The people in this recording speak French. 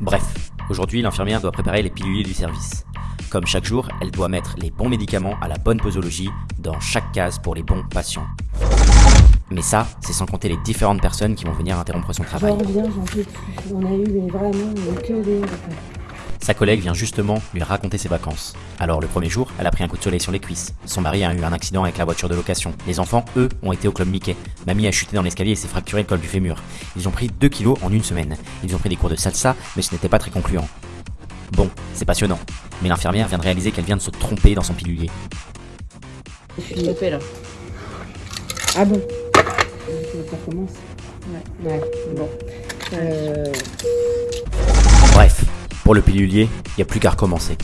Bref, aujourd'hui l'infirmière doit préparer les piluliers du service. Comme chaque jour, elle doit mettre les bons médicaments à la bonne posologie dans chaque case pour les bons patients. Mais ça, c'est sans compter les différentes personnes qui vont venir interrompre son travail. Sa collègue vient justement lui raconter ses vacances. Alors le premier jour, elle a pris un coup de soleil sur les cuisses. Son mari a eu un accident avec la voiture de location. Les enfants, eux, ont été au club Mickey. Mamie a chuté dans l'escalier et s'est fracturé le col du fémur. Ils ont pris 2 kilos en une semaine. Ils ont pris des cours de salsa, mais ce n'était pas très concluant. Bon, c'est passionnant. Mais l'infirmière vient de réaliser qu'elle vient de se tromper dans son pilulier. Je suis là. Ah bon Ça commence Ouais. Ouais, bon. Euh... Pour le pilulier, il n'y a plus qu'à recommencer.